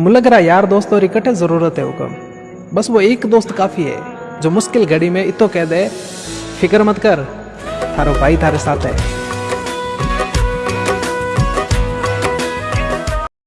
मुझे लग रहा यार दोस्त और इकट्ठे ज़रूरत है हुक्म। बस वो एक दोस्त काफ़ी है, जो मुश्किल घड़ी में इतो कह दे, फ़िक्र मत कर, थारो भाई थारे साथ है।